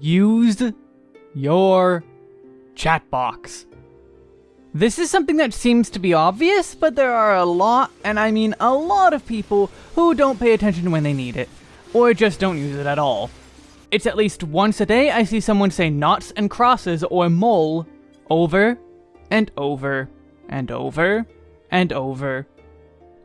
use your chat box. This is something that seems to be obvious, but there are a lot, and I mean a lot of people, who don't pay attention when they need it, or just don't use it at all. It's at least once a day I see someone say knots and crosses or mole over and over and over and over.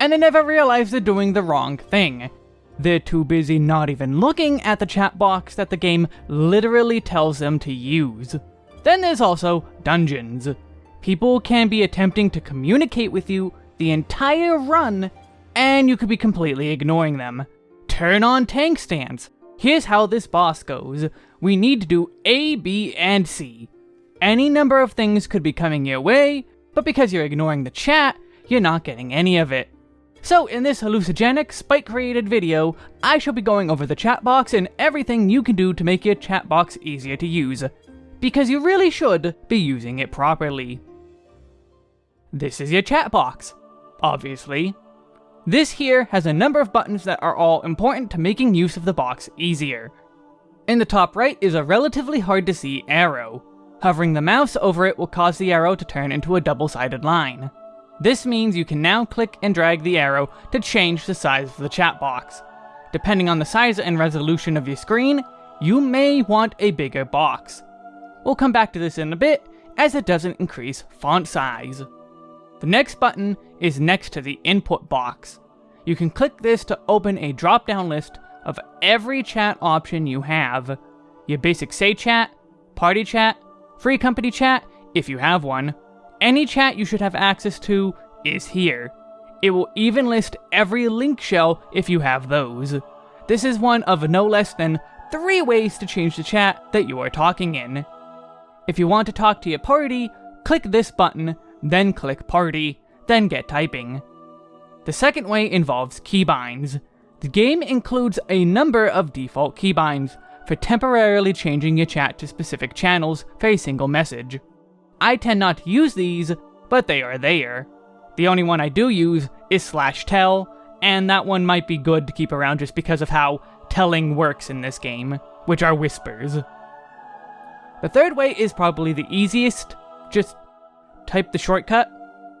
And they never realize they're doing the wrong thing. They're too busy not even looking at the chat box that the game literally tells them to use. Then there's also dungeons. People can be attempting to communicate with you the entire run, and you could be completely ignoring them. Turn on tank stance. Here's how this boss goes. We need to do A, B, and C. Any number of things could be coming your way, but because you're ignoring the chat, you're not getting any of it. So in this hallucinogenic, Spike-created video, I shall be going over the chat box and everything you can do to make your chat box easier to use. Because you really should be using it properly. This is your chat box, obviously. This here has a number of buttons that are all important to making use of the box easier. In the top right is a relatively hard to see arrow. Hovering the mouse over it will cause the arrow to turn into a double-sided line. This means you can now click and drag the arrow to change the size of the chat box. Depending on the size and resolution of your screen, you may want a bigger box. We'll come back to this in a bit, as it doesn't increase font size. The next button is next to the input box. You can click this to open a drop-down list of every chat option you have. Your basic say chat, party chat, free company chat, if you have one, any chat you should have access to is here. It will even list every link shell if you have those. This is one of no less than three ways to change the chat that you are talking in. If you want to talk to your party, click this button, then click party, then get typing. The second way involves keybinds. The game includes a number of default keybinds for temporarily changing your chat to specific channels for a single message. I tend not to use these, but they are there. The only one I do use is slash tell, and that one might be good to keep around just because of how telling works in this game, which are whispers. The third way is probably the easiest, just type the shortcut,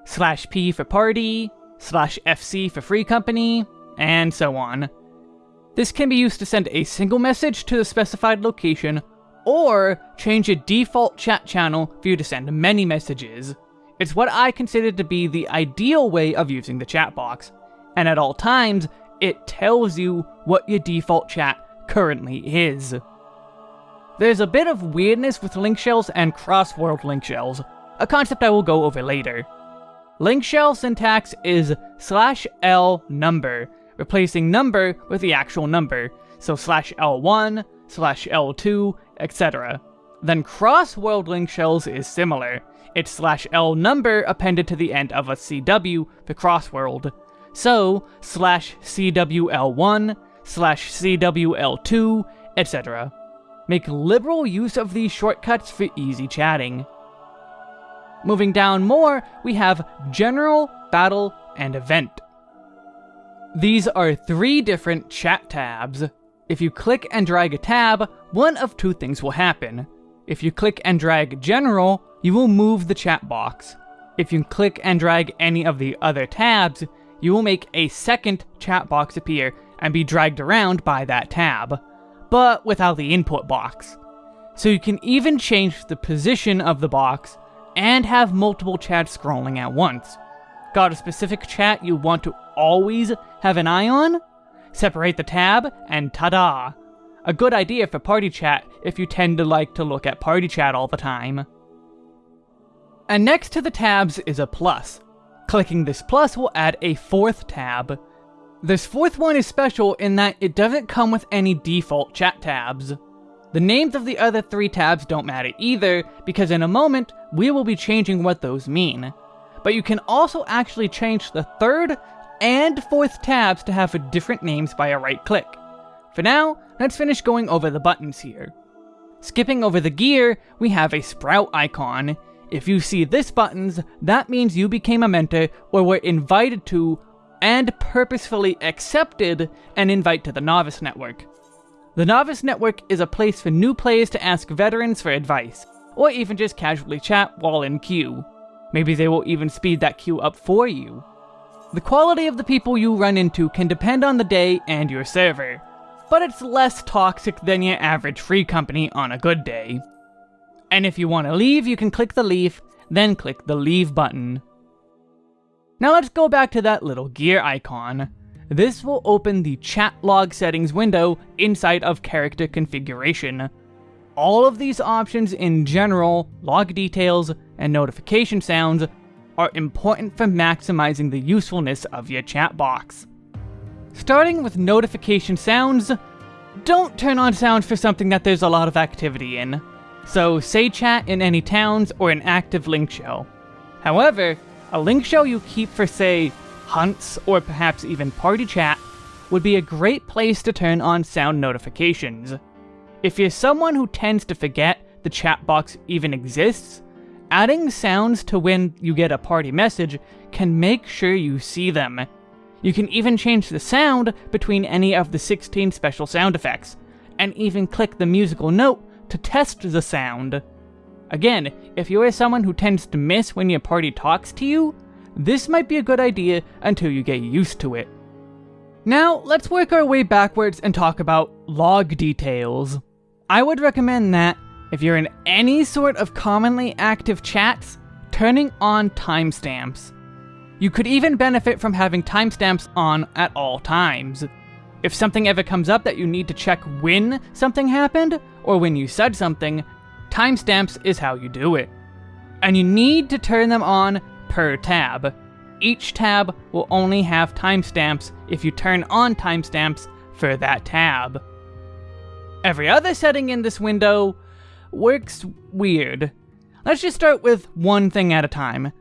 slash p for party, slash fc for free company, and so on. This can be used to send a single message to the specified location or change a default chat channel for you to send many messages. It's what I consider to be the ideal way of using the chat box, and at all times, it tells you what your default chat currently is. There's a bit of weirdness with link shells and cross-world link shells, a concept I will go over later. Link shell syntax is slash L number, replacing number with the actual number, so slash L1, slash L2, etc. Then cross-world link shells is similar. It's slash L number appended to the end of a CW the cross-world. So, slash CWL1, slash CWL2, etc. Make liberal use of these shortcuts for easy chatting. Moving down more, we have General, Battle, and Event. These are three different chat tabs. If you click and drag a tab, one of two things will happen. If you click and drag General, you will move the chat box. If you click and drag any of the other tabs, you will make a second chat box appear and be dragged around by that tab, but without the input box. So you can even change the position of the box and have multiple chats scrolling at once. Got a specific chat you want to always have an eye on? Separate the tab, and ta-da! A good idea for party chat if you tend to like to look at party chat all the time. And next to the tabs is a plus. Clicking this plus will add a fourth tab. This fourth one is special in that it doesn't come with any default chat tabs. The names of the other three tabs don't matter either, because in a moment, we will be changing what those mean. But you can also actually change the third and fourth tabs to have for different names by a right click. For now, let's finish going over the buttons here. Skipping over the gear, we have a sprout icon. If you see this buttons, that means you became a mentor or were invited to and purposefully accepted an invite to the Novice Network. The Novice Network is a place for new players to ask veterans for advice, or even just casually chat while in queue. Maybe they will even speed that queue up for you. The quality of the people you run into can depend on the day and your server, but it's less toxic than your average free company on a good day. And if you want to leave, you can click the leave, then click the leave button. Now let's go back to that little gear icon. This will open the chat log settings window inside of character configuration. All of these options in general, log details, and notification sounds are important for maximizing the usefulness of your chat box. Starting with notification sounds, don't turn on sounds for something that there's a lot of activity in. So say chat in any towns or an active link shell. However, a link shell you keep for say, hunts or perhaps even party chat would be a great place to turn on sound notifications. If you're someone who tends to forget the chat box even exists, adding sounds to when you get a party message can make sure you see them. You can even change the sound between any of the 16 special sound effects, and even click the musical note to test the sound. Again, if you are someone who tends to miss when your party talks to you, this might be a good idea until you get used to it. Now, let's work our way backwards and talk about log details. I would recommend that, if you're in any sort of commonly active chats, turning on timestamps. You could even benefit from having timestamps on at all times. If something ever comes up that you need to check when something happened, or when you said something, timestamps is how you do it. And you need to turn them on per tab. Each tab will only have timestamps if you turn on timestamps for that tab. Every other setting in this window works weird. Let's just start with one thing at a time.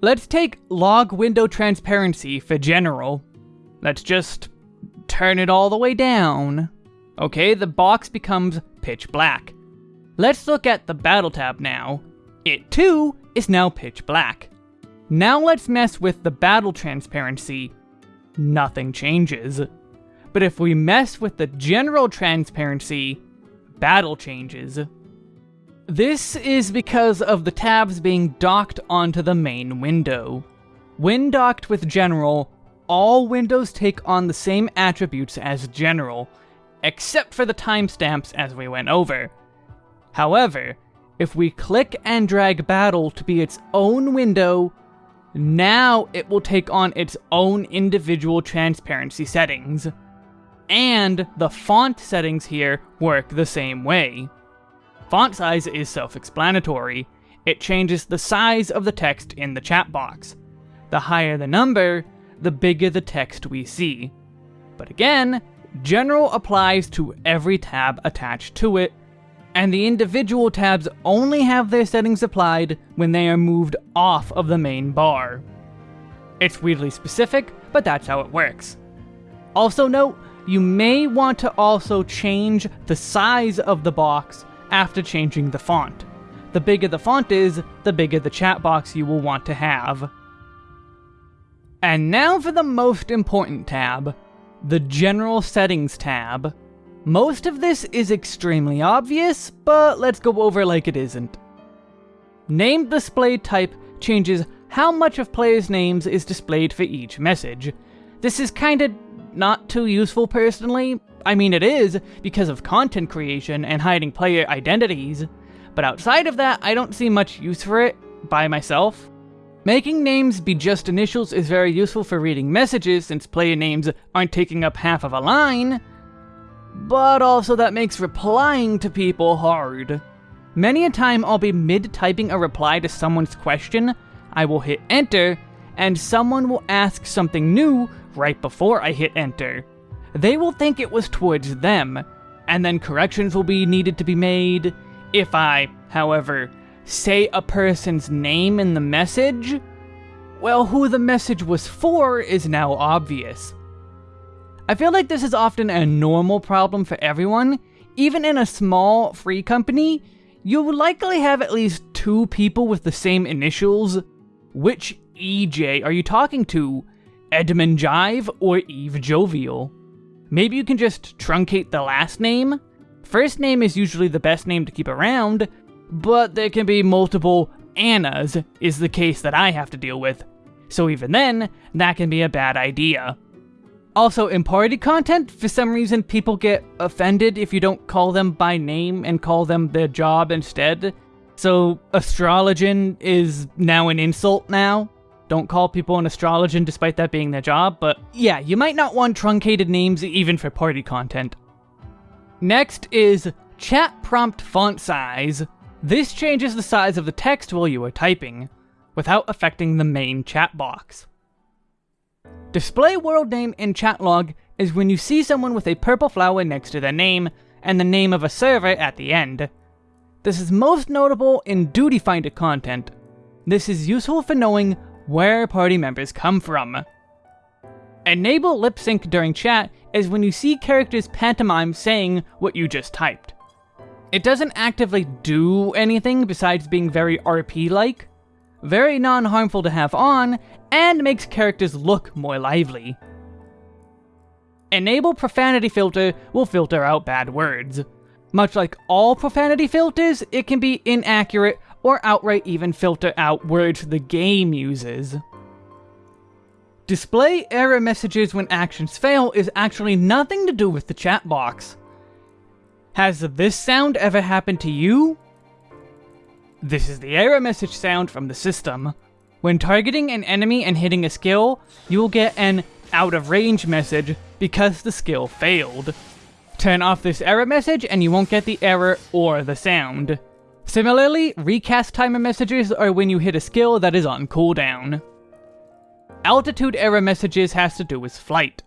Let's take log window transparency for general. Let's just turn it all the way down. Okay, the box becomes pitch black. Let's look at the battle tab now. It too is now pitch black. Now let's mess with the battle transparency. Nothing changes. But if we mess with the general transparency, battle changes. This is because of the tabs being docked onto the main window. When docked with General, all windows take on the same attributes as General, except for the timestamps as we went over. However, if we click and drag Battle to be its own window, now it will take on its own individual transparency settings. And the font settings here work the same way. Font size is self-explanatory. It changes the size of the text in the chat box. The higher the number, the bigger the text we see. But again, General applies to every tab attached to it, and the individual tabs only have their settings applied when they are moved off of the main bar. It's weirdly specific, but that's how it works. Also note, you may want to also change the size of the box after changing the font. The bigger the font is, the bigger the chat box you will want to have. And now for the most important tab, the General Settings tab. Most of this is extremely obvious, but let's go over like it isn't. Name display type changes how much of players' names is displayed for each message. This is kinda not too useful personally. I mean it is, because of content creation and hiding player identities, but outside of that, I don't see much use for it by myself. Making names be just initials is very useful for reading messages since player names aren't taking up half of a line, but also that makes replying to people hard. Many a time I'll be mid-typing a reply to someone's question, I will hit enter, and someone will ask something new right before I hit enter. They will think it was towards them, and then corrections will be needed to be made. If I, however, say a person's name in the message, well, who the message was for is now obvious. I feel like this is often a normal problem for everyone. Even in a small, free company, you'll likely have at least two people with the same initials. Which EJ are you talking to? Edmund Jive or Eve Jovial? Maybe you can just truncate the last name. First name is usually the best name to keep around, but there can be multiple Annas, is the case that I have to deal with. So even then, that can be a bad idea. Also, in party content, for some reason people get offended if you don't call them by name and call them their job instead. So, astrologian is now an insult now. Don't call people an astrologian despite that being their job, but yeah, you might not want truncated names even for party content. Next is chat prompt font size. This changes the size of the text while you are typing, without affecting the main chat box. Display world name in chat log is when you see someone with a purple flower next to their name, and the name of a server at the end. This is most notable in Duty Finder content. This is useful for knowing where party members come from. Enable lip sync during chat is when you see characters pantomime saying what you just typed. It doesn't actively do anything besides being very RP-like, very non-harmful to have on, and makes characters look more lively. Enable profanity filter will filter out bad words. Much like all profanity filters, it can be inaccurate or outright even filter out words the game uses. Display error messages when actions fail is actually nothing to do with the chat box. Has this sound ever happened to you? This is the error message sound from the system. When targeting an enemy and hitting a skill, you will get an out of range message because the skill failed. Turn off this error message and you won't get the error or the sound. Similarly, recast timer messages are when you hit a skill that is on cooldown. Altitude error messages has to do with flight.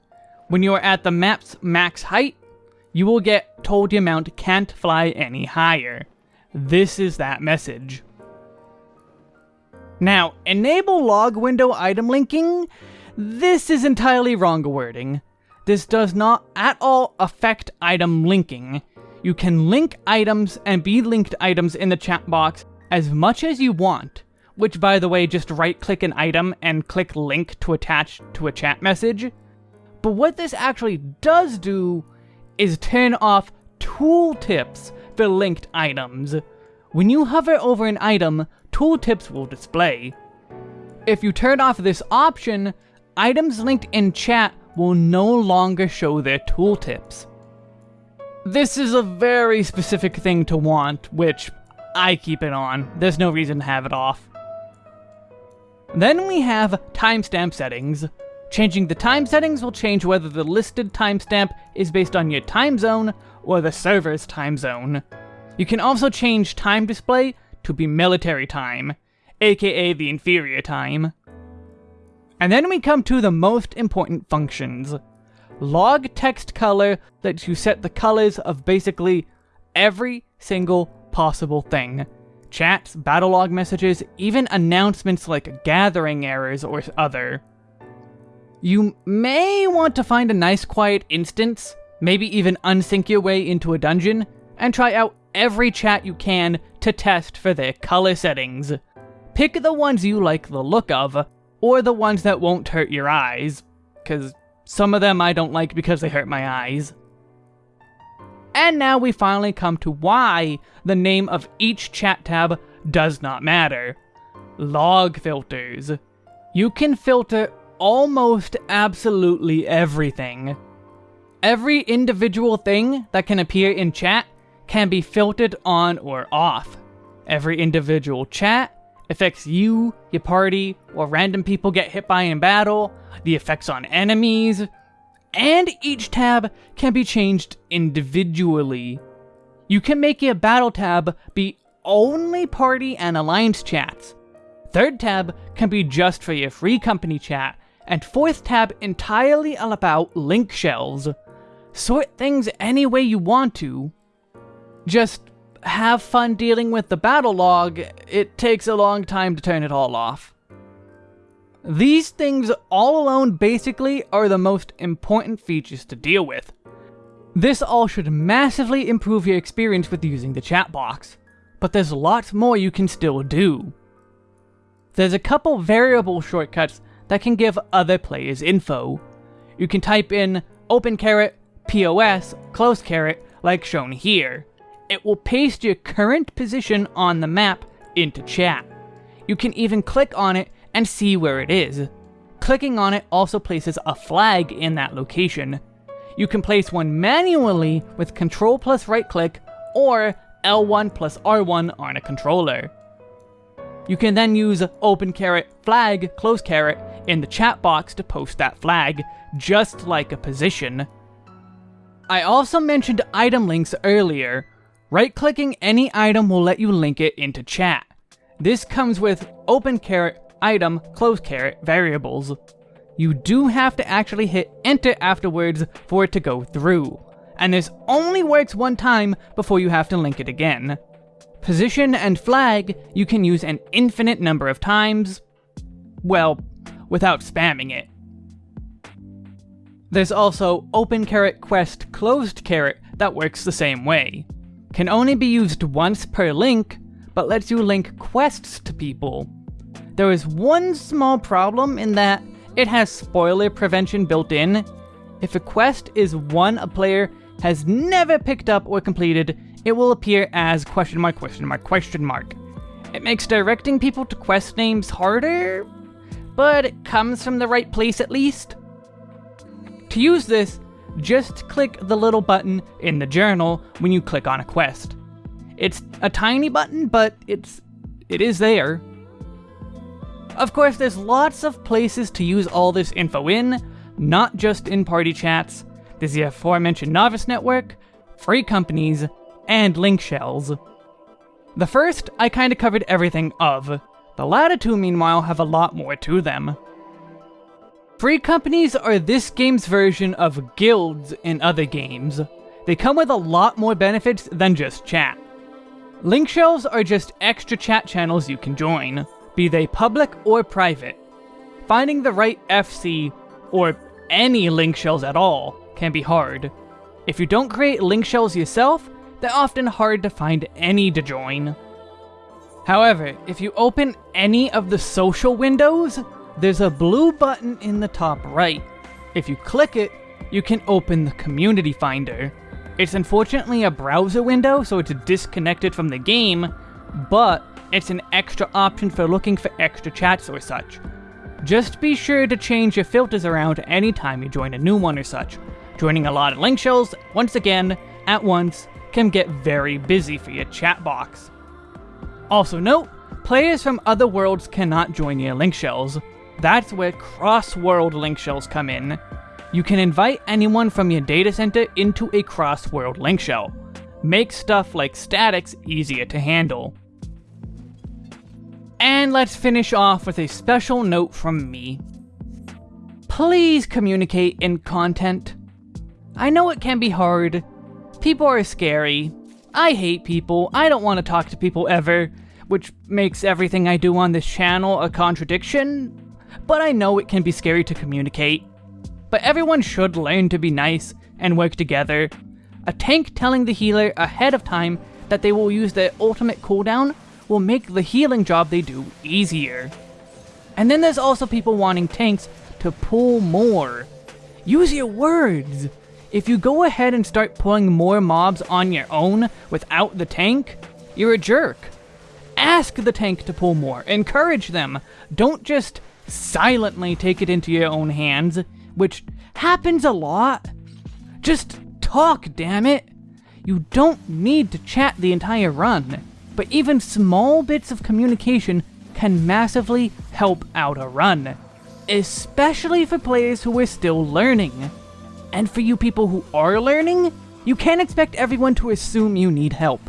When you are at the map's max height, you will get told your mount can't fly any higher. This is that message. Now, enable log window item linking, this is entirely wrong wording. This does not at all affect item linking. You can link items and be linked items in the chat box as much as you want, which by the way, just right click an item and click link to attach to a chat message. But what this actually does do is turn off tooltips for linked items. When you hover over an item, tooltips will display. If you turn off this option, items linked in chat will no longer show their tooltips. This is a very specific thing to want, which I keep it on. There's no reason to have it off. Then we have timestamp settings. Changing the time settings will change whether the listed timestamp is based on your time zone or the server's time zone. You can also change time display to be military time, aka the inferior time. And then we come to the most important functions. Log text color lets you set the colors of basically every single possible thing. Chats, battle log messages, even announcements like gathering errors or other. You may want to find a nice quiet instance, maybe even unsync your way into a dungeon, and try out every chat you can to test for their color settings. Pick the ones you like the look of, or the ones that won't hurt your eyes, because some of them I don't like because they hurt my eyes. And now we finally come to why the name of each chat tab does not matter. Log filters. You can filter almost absolutely everything. Every individual thing that can appear in chat can be filtered on or off. Every individual chat affects you, your party, or random people get hit by in battle, the effects on enemies, and each tab can be changed individually. You can make your battle tab be only party and alliance chats. Third tab can be just for your free company chat, and fourth tab entirely all about link shells. Sort things any way you want to. Just have fun dealing with the battle log, it takes a long time to turn it all off. These things all alone basically are the most important features to deal with. This all should massively improve your experience with using the chat box, but there's lots more you can still do. There's a couple variable shortcuts that can give other players info. You can type in open caret POS, close caret, like shown here. It will paste your current position on the map into chat. You can even click on it and see where it is. Clicking on it also places a flag in that location. You can place one manually with Control plus right click or L1 plus R1 on a controller. You can then use open caret flag close caret in the chat box to post that flag, just like a position. I also mentioned item links earlier. Right-clicking any item will let you link it into chat. This comes with open caret item close caret variables. You do have to actually hit enter afterwards for it to go through, and this only works one time before you have to link it again. Position and flag you can use an infinite number of times, well, without spamming it. There's also open caret quest closed caret that works the same way. Can only be used once per link, but lets you link quests to people. There is one small problem in that it has spoiler prevention built in. If a quest is one a player has never picked up or completed, it will appear as question mark question mark question mark. It makes directing people to quest names harder, but it comes from the right place at least. To use this, just click the little button in the journal when you click on a quest. It's a tiny button, but it's it is there. Of course, there's lots of places to use all this info in, not just in party chats. There's the aforementioned Novice Network, free companies, and link shells. The first, I kinda covered everything of. The latter two, meanwhile, have a lot more to them. Free companies are this game's version of guilds in other games. They come with a lot more benefits than just chat. Link shells are just extra chat channels you can join, be they public or private. Finding the right FC, or any link shells at all, can be hard. If you don't create link shells yourself, they're often hard to find any to join. However, if you open any of the social windows, there's a blue button in the top right. If you click it, you can open the Community Finder. It's unfortunately a browser window, so it's disconnected from the game, but it's an extra option for looking for extra chats or such. Just be sure to change your filters around anytime you join a new one or such. Joining a lot of link shells, once again, at once, can get very busy for your chat box. Also note, players from other worlds cannot join your link shells. That's where cross-world link shells come in. You can invite anyone from your data center into a cross-world link shell. Make stuff like statics easier to handle. And let's finish off with a special note from me. Please communicate in content. I know it can be hard. People are scary. I hate people. I don't want to talk to people ever, which makes everything I do on this channel a contradiction but I know it can be scary to communicate. But everyone should learn to be nice and work together. A tank telling the healer ahead of time that they will use their ultimate cooldown will make the healing job they do easier. And then there's also people wanting tanks to pull more. Use your words! If you go ahead and start pulling more mobs on your own without the tank, you're a jerk. Ask the tank to pull more, encourage them. Don't just silently take it into your own hands, which happens a lot. Just talk, damn it. You don't need to chat the entire run, but even small bits of communication can massively help out a run, especially for players who are still learning. And for you people who are learning, you can't expect everyone to assume you need help.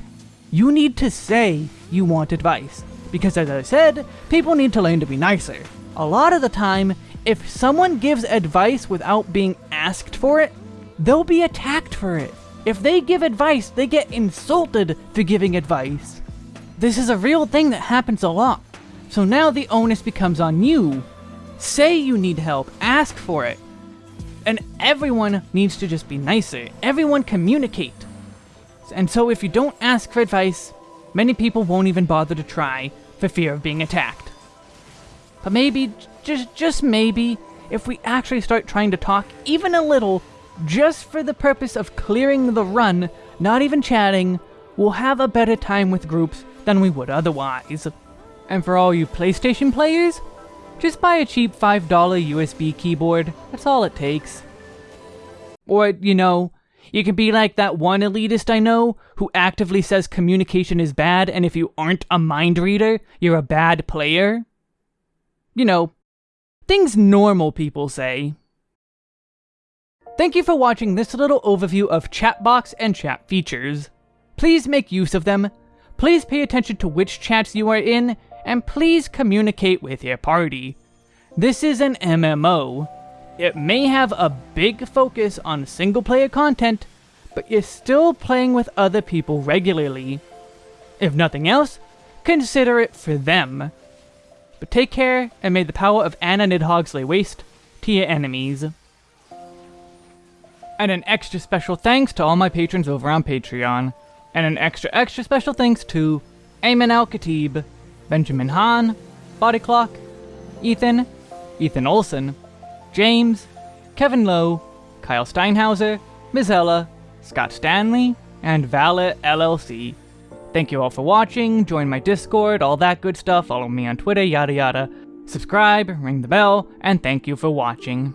You need to say you want advice, because as I said, people need to learn to be nicer. A lot of the time, if someone gives advice without being asked for it, they'll be attacked for it. If they give advice, they get insulted for giving advice. This is a real thing that happens a lot. So now the onus becomes on you. Say you need help, ask for it. And everyone needs to just be nicer. Everyone communicate. And so if you don't ask for advice, many people won't even bother to try for fear of being attacked. But maybe, just, just maybe, if we actually start trying to talk even a little, just for the purpose of clearing the run, not even chatting, we'll have a better time with groups than we would otherwise. And for all you PlayStation players, just buy a cheap $5 USB keyboard, that's all it takes. Or, you know, you can be like that one elitist I know who actively says communication is bad and if you aren't a mind reader, you're a bad player. You know, things normal people say. Thank you for watching this little overview of Chatbox and chat features. Please make use of them, please pay attention to which chats you are in, and please communicate with your party. This is an MMO. It may have a big focus on single player content, but you're still playing with other people regularly. If nothing else, consider it for them. But take care, and may the power of Anna Nidhogg's lay waste to your enemies. And an extra special thanks to all my patrons over on Patreon. And an extra extra special thanks to Ayman Al-Khatib, Benjamin Hahn, Body Clock, Ethan, Ethan Olson, James, Kevin Lowe, Kyle Steinhauser, Mizella, Scott Stanley, and Valet LLC. Thank you all for watching, join my Discord, all that good stuff, follow me on Twitter, yada yada. Subscribe, ring the bell, and thank you for watching.